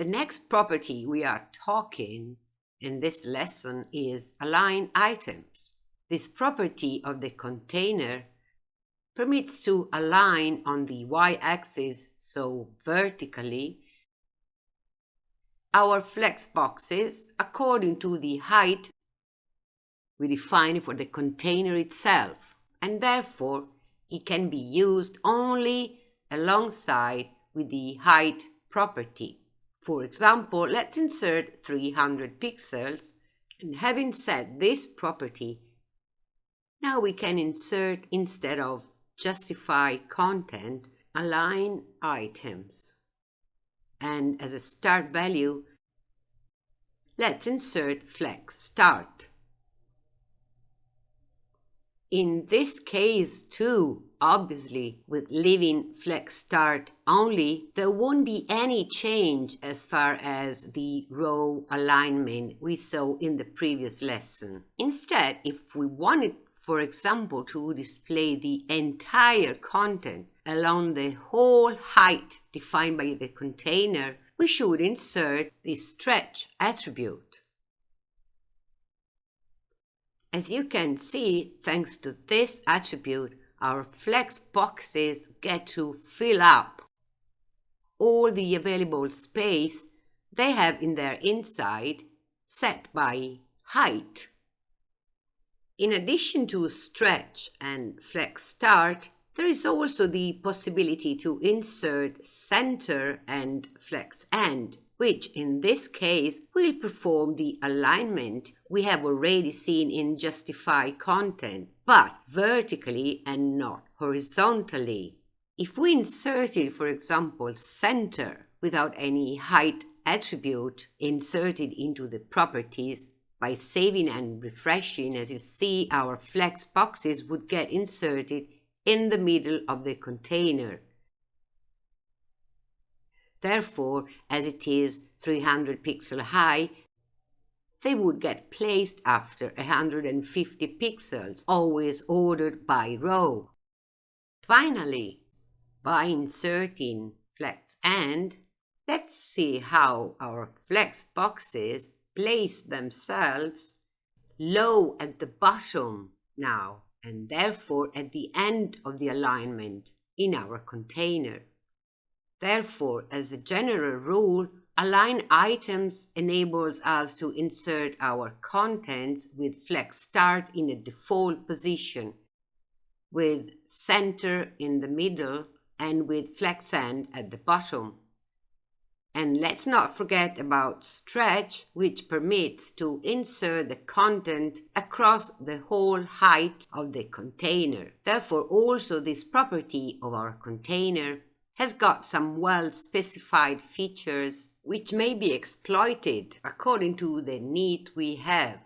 The next property we are talking in this lesson is align items. This property of the container permits to align on the y-axis, so vertically, our flex boxes according to the height we define for the container itself, and therefore it can be used only alongside with the height property. For example, let's insert 300 pixels, and having set this property, now we can insert instead of justify content, align items. And as a start value, let's insert flex start. In this case too, obviously, with leaving flex start only, there won't be any change as far as the row alignment we saw in the previous lesson. Instead, if we wanted for example, to display the entire content along the whole height defined by the container, we should insert the stretch attribute. As you can see, thanks to this attribute, our flex boxes get to fill up all the available space they have in their inside set by height. In addition to stretch and flex start, there is also the possibility to insert center and flex end, which in this case will perform the alignment we have already seen in justify content, but vertically and not horizontally. If we inserted, for example, center without any height attribute inserted into the properties, by saving and refreshing, as you see, our flex boxes would get inserted in the middle of the container. Therefore, as it is 300 pixel high, they would get placed after 150 pixels, always ordered by row. Finally, by inserting flex end, let's see how our flex boxes place themselves low at the bottom now and therefore at the end of the alignment in our container. Therefore, as a general rule, align items enables us to insert our contents with flex start in a default position, with center in the middle and with flex end at the bottom. And let's not forget about stretch, which permits to insert the content across the whole height of the container. Therefore, also this property of our container has got some well-specified features which may be exploited according to the need we have.